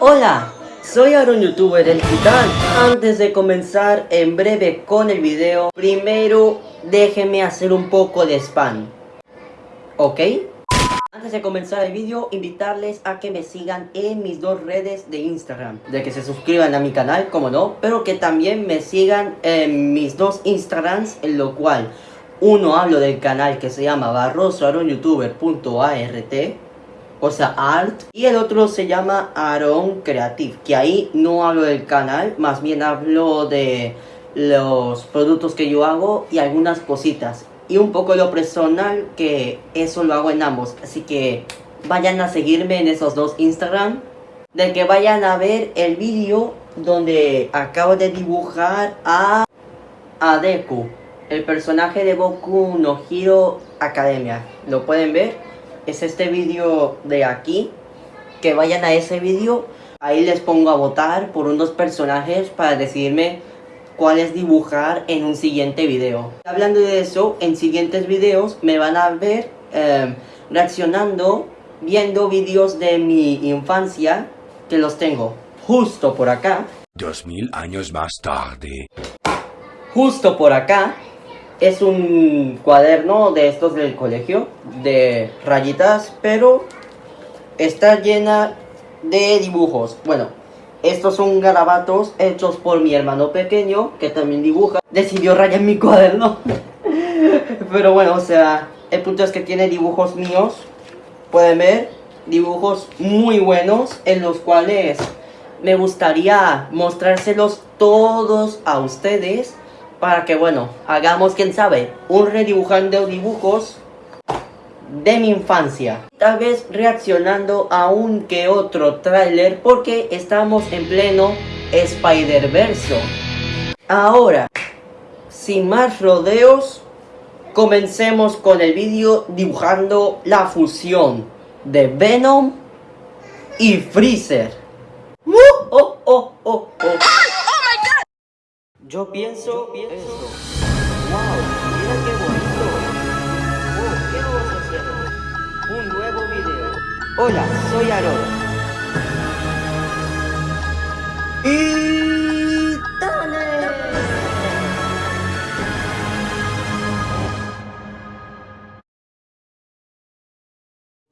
Hola, soy Aaron Youtuber el Titán. Antes de comenzar en breve con el video, primero déjenme hacer un poco de spam. ¿Ok? Antes de comenzar el video, invitarles a que me sigan en mis dos redes de Instagram. De que se suscriban a mi canal, como no, pero que también me sigan en mis dos Instagrams, en lo cual uno hablo del canal que se llama barrosoaronyoutuber.art o sea, art. Y el otro se llama Aaron Creative, que ahí no hablo del canal, más bien hablo de los productos que yo hago y algunas cositas. Y un poco lo personal, que eso lo hago en ambos. Así que vayan a seguirme en esos dos Instagram. De que vayan a ver el vídeo donde acabo de dibujar a, a. El personaje de Boku no Hero Academia. ¿Lo pueden ver? Es este vídeo de aquí. Que vayan a ese vídeo. Ahí les pongo a votar por unos personajes para decidirme cuáles dibujar en un siguiente video. Hablando de eso, en siguientes videos me van a ver em, reaccionando, viendo vídeos de mi infancia, que los tengo justo por acá. Dos mil años más tarde. Justo por acá es un cuaderno de estos del colegio, de rayitas, pero está llena de dibujos. Bueno, estos son garabatos hechos por mi hermano pequeño, que también dibuja. Decidió rayar mi cuaderno. pero bueno, o sea, el punto es que tiene dibujos míos. Pueden ver, dibujos muy buenos, en los cuales me gustaría mostrárselos todos a ustedes para que, bueno, hagamos, quién sabe, un redibujando dibujos de mi infancia. Tal vez reaccionando a un que otro tráiler porque estamos en pleno Spider-Verse. Ahora, sin más rodeos, comencemos con el vídeo dibujando la fusión de Venom y Freezer. ¡Uh! ¡Oh, oh, oh, oh! Yo pienso, pienso eso. ¡Wow! ¡Mira qué bonito! Oh, ¿qué vamos a hacer? Un nuevo video. Hola, soy Aaron. Y...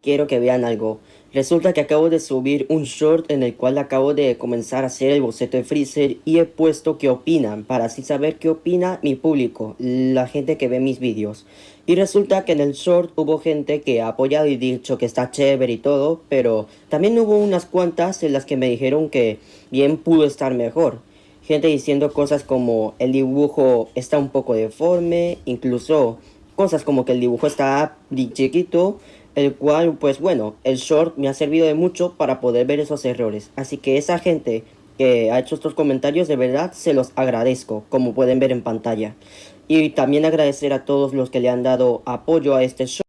Quiero que vean algo. Resulta que acabo de subir un short en el cual acabo de comenzar a hacer el boceto de Freezer y he puesto qué opinan para así saber qué opina mi público, la gente que ve mis vídeos. Y resulta que en el short hubo gente que ha apoyado y dicho que está chévere y todo, pero también hubo unas cuantas en las que me dijeron que bien pudo estar mejor. Gente diciendo cosas como el dibujo está un poco deforme, incluso cosas como que el dibujo está chiquito, el cual, pues bueno, el short me ha servido de mucho para poder ver esos errores. Así que esa gente que ha hecho estos comentarios, de verdad se los agradezco, como pueden ver en pantalla. Y también agradecer a todos los que le han dado apoyo a este short.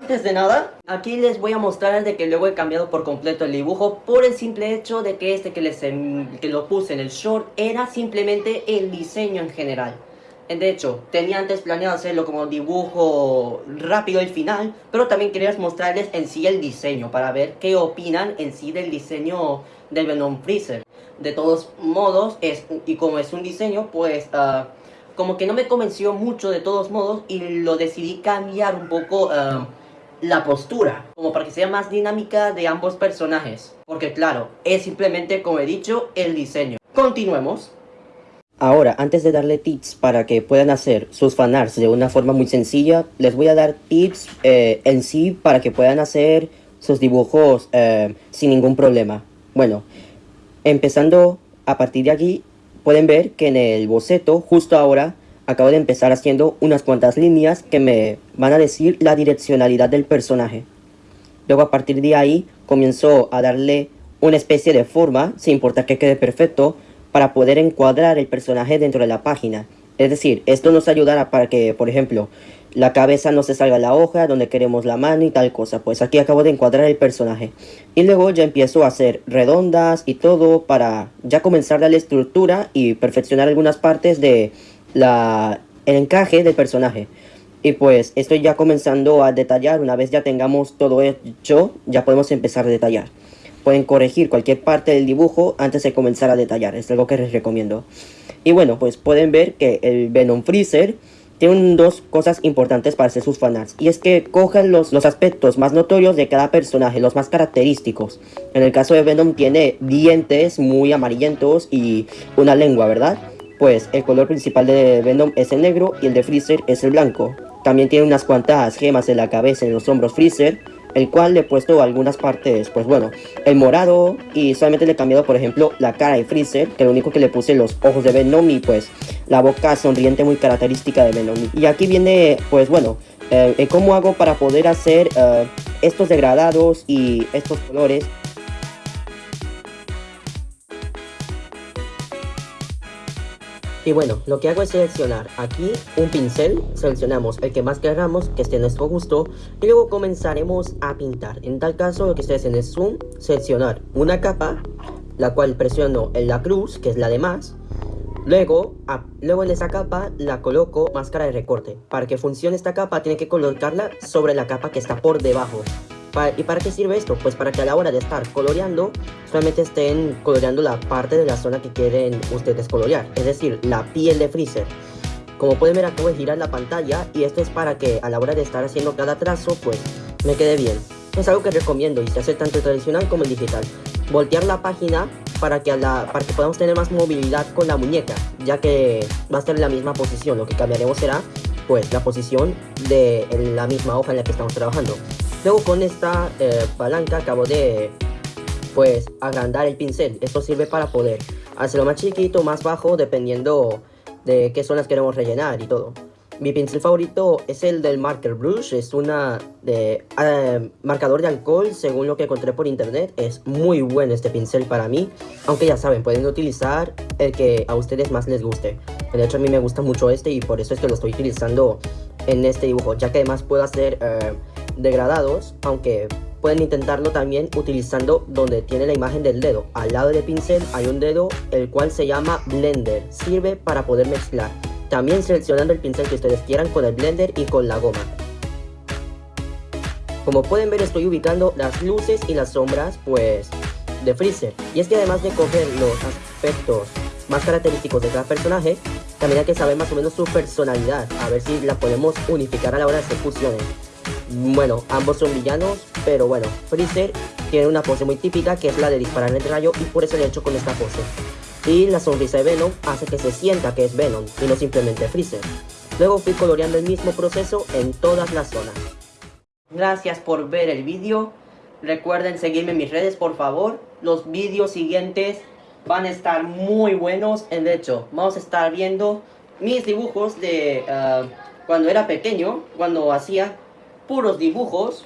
Antes de nada, aquí les voy a mostrar de que luego he cambiado por completo el dibujo por el simple hecho de que este que, les, que lo puse en el short era simplemente el diseño en general. De hecho, tenía antes planeado hacerlo como dibujo rápido al final, pero también quería mostrarles en sí el diseño, para ver qué opinan en sí del diseño del Venom Freezer. De todos modos, es, y como es un diseño, pues uh, como que no me convenció mucho de todos modos y lo decidí cambiar un poco uh, la postura, como para que sea más dinámica de ambos personajes. Porque claro, es simplemente, como he dicho, el diseño. Continuemos. Ahora, antes de darle tips para que puedan hacer sus fanarts de una forma muy sencilla, les voy a dar tips eh, en sí para que puedan hacer sus dibujos eh, sin ningún problema. Bueno, empezando a partir de aquí, pueden ver que en el boceto, justo ahora, acabo de empezar haciendo unas cuantas líneas que me van a decir la direccionalidad del personaje. Luego a partir de ahí, comienzo a darle una especie de forma, sin importar que quede perfecto, para poder encuadrar el personaje dentro de la página. Es decir, esto nos ayudará para que, por ejemplo, la cabeza no se salga la hoja, donde queremos la mano y tal cosa. Pues aquí acabo de encuadrar el personaje. Y luego ya empiezo a hacer redondas y todo para ya comenzar la estructura y perfeccionar algunas partes de la, el encaje del personaje. Y pues estoy ya comenzando a detallar, una vez ya tengamos todo hecho, ya podemos empezar a detallar. Pueden corregir cualquier parte del dibujo antes de comenzar a detallar, es algo que les recomiendo. Y bueno, pues pueden ver que el Venom Freezer tiene dos cosas importantes para hacer sus fanarts. Y es que cogen los, los aspectos más notorios de cada personaje, los más característicos. En el caso de Venom tiene dientes muy amarillentos y una lengua, ¿verdad? Pues el color principal de Venom es el negro y el de Freezer es el blanco. También tiene unas cuantas gemas en la cabeza y en los hombros Freezer el cual le he puesto algunas partes, pues bueno, el morado y solamente le he cambiado, por ejemplo, la cara de Freezer, que lo único que le puse los ojos de Venom pues la boca sonriente muy característica de Venom. Y aquí viene, pues bueno, eh, cómo hago para poder hacer eh, estos degradados y estos colores Y bueno, lo que hago es seleccionar aquí un pincel, seleccionamos el que más queramos, que esté en nuestro gusto, y luego comenzaremos a pintar. En tal caso, lo que estoy haciendo es zoom, seleccionar una capa, la cual presiono en la cruz, que es la de más, Luego, luego en esa capa la coloco máscara de recorte. Para que funcione esta capa tiene que colocarla sobre la capa que está por debajo. ¿Y para qué sirve esto? Pues para que a la hora de estar coloreando, solamente estén coloreando la parte de la zona que quieren ustedes colorear, es decir, la piel de Freezer. Como pueden ver acabo de girar la pantalla y esto es para que a la hora de estar haciendo cada trazo, pues me quede bien. Es algo que recomiendo y se hace tanto tradicional como en digital. Voltear la página para que, a la, para que podamos tener más movilidad con la muñeca, ya que va a estar en la misma posición. Lo que cambiaremos será pues la posición de la misma hoja en la que estamos trabajando. Luego con esta eh, palanca acabo de pues agrandar el pincel. Esto sirve para poder hacerlo más chiquito, más bajo, dependiendo de qué zonas queremos rellenar y todo. Mi pincel favorito es el del Marker Brush, es una de eh, marcador de alcohol según lo que encontré por internet. Es muy bueno este pincel para mí, aunque ya saben, pueden utilizar el que a ustedes más les guste. De hecho a mí me gusta mucho este y por eso es que lo estoy utilizando en este dibujo, ya que además puedo hacer... Eh, degradados, aunque pueden intentarlo también utilizando donde tiene la imagen del dedo. Al lado del pincel hay un dedo el cual se llama Blender, sirve para poder mezclar. También seleccionando el pincel que ustedes quieran con el Blender y con la goma. Como pueden ver estoy ubicando las luces y las sombras pues de Freezer. Y es que además de coger los aspectos más característicos de cada personaje, también hay que saber más o menos su personalidad, a ver si la podemos unificar a la hora de hacer. Bueno, ambos son villanos, pero bueno, Freezer tiene una pose muy típica que es la de disparar el rayo y por eso le he hecho con esta pose. Y la sonrisa de Venom hace que se sienta que es Venom y no simplemente Freezer. Luego fui coloreando el mismo proceso en todas las zonas. Gracias por ver el vídeo. Recuerden seguirme en mis redes por favor. Los vídeos siguientes van a estar muy buenos. De hecho, vamos a estar viendo mis dibujos de ah, cuando era pequeño, cuando hacía puros dibujos,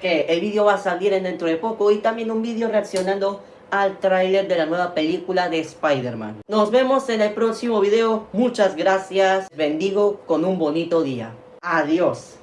que el vídeo va a salir en dentro de poco y también un vídeo reaccionando al tráiler de la nueva película de Spider-Man. Nos vemos en el próximo video, muchas gracias, bendigo con un bonito día. Adiós.